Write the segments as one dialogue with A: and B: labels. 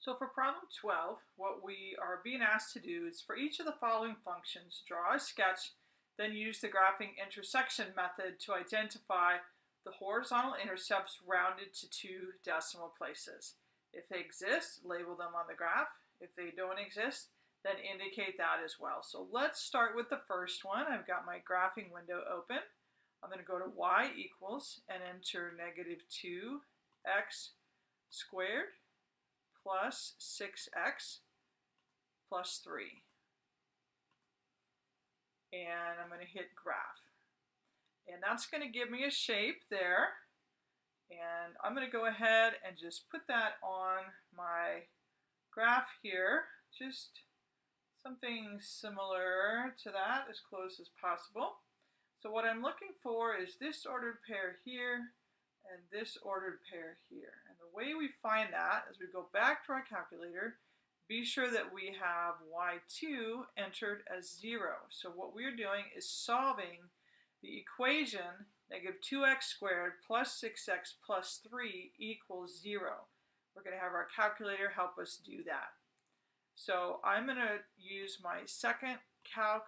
A: So for problem 12, what we are being asked to do is for each of the following functions, draw a sketch, then use the graphing intersection method to identify the horizontal intercepts rounded to two decimal places. If they exist, label them on the graph. If they don't exist, then indicate that as well. So let's start with the first one. I've got my graphing window open. I'm going to go to y equals and enter negative 2x squared plus 6x plus 3. And I'm going to hit graph. And that's going to give me a shape there. And I'm going to go ahead and just put that on my graph here. Just something similar to that, as close as possible. So what I'm looking for is this ordered pair here and this ordered pair here. And the way we find that is we go back to our calculator, be sure that we have y2 entered as 0. So what we're doing is solving the equation negative 2x squared plus 6x plus 3 equals 0. We're going to have our calculator help us do that. So I'm going to use my second calc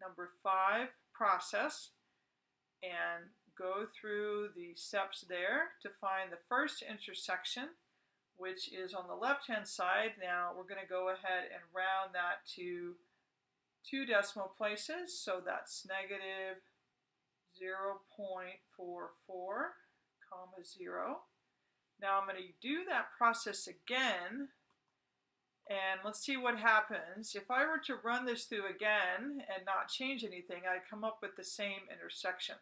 A: number 5 process and go through the steps there to find the first intersection, which is on the left-hand side. Now we're going to go ahead and round that to two decimal places. So that's negative 0 0.44, comma 0. Now I'm going to do that process again and let's see what happens. If I were to run this through again and not change anything, I'd come up with the same intersection.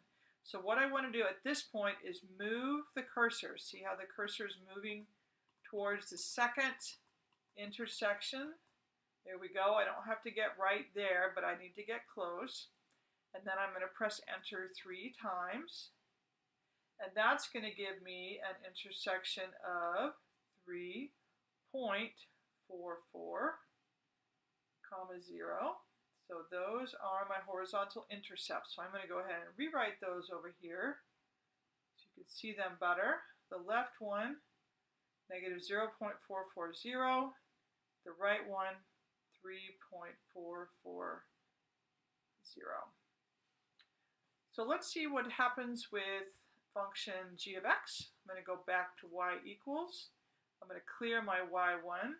A: So what I want to do at this point is move the cursor. See how the cursor is moving towards the second intersection? There we go. I don't have to get right there, but I need to get close. And then I'm going to press enter three times. And that's going to give me an intersection of 3.44, comma 0. So those are my horizontal intercepts. So I'm going to go ahead and rewrite those over here so you can see them better. The left one, negative 0.440. The right one, 3.440. So let's see what happens with function g of x. I'm going to go back to y equals. I'm going to clear my y1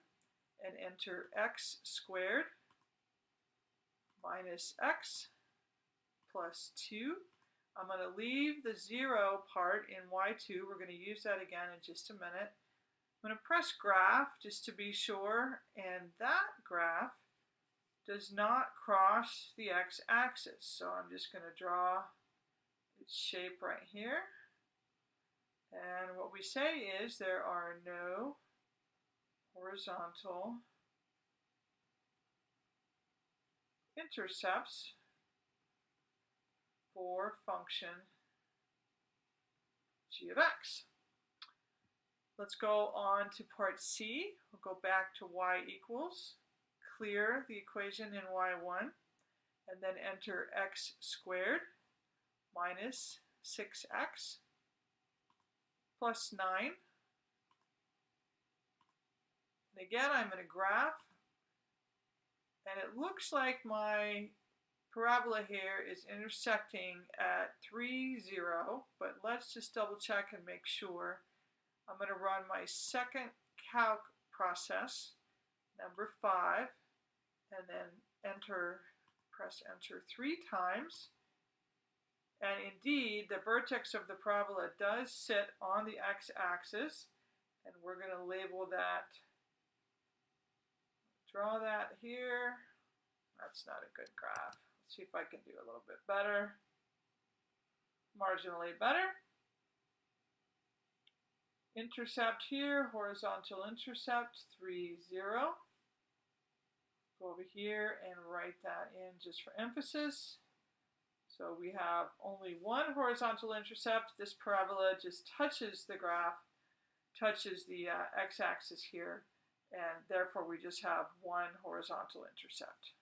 A: and enter x squared minus x plus 2. I'm going to leave the 0 part in y2. We're going to use that again in just a minute. I'm going to press graph just to be sure, and that graph does not cross the x-axis. So I'm just going to draw its shape right here. And what we say is there are no horizontal intercepts for function g of x. Let's go on to part C. We'll go back to y equals, clear the equation in y1, and then enter x squared minus 6x plus 9. And again, I'm going to graph and it looks like my parabola here is intersecting at 3, 0, but let's just double check and make sure. I'm going to run my second calc process, number 5, and then enter, press enter three times. And indeed, the vertex of the parabola does sit on the x-axis, and we're going to label that Draw that here. That's not a good graph. Let's see if I can do a little bit better. Marginally better. Intercept here, horizontal intercept, 3, 0. Go over here and write that in just for emphasis. So we have only one horizontal intercept. This parabola just touches the graph, touches the uh, x-axis here and therefore we just have one horizontal intercept.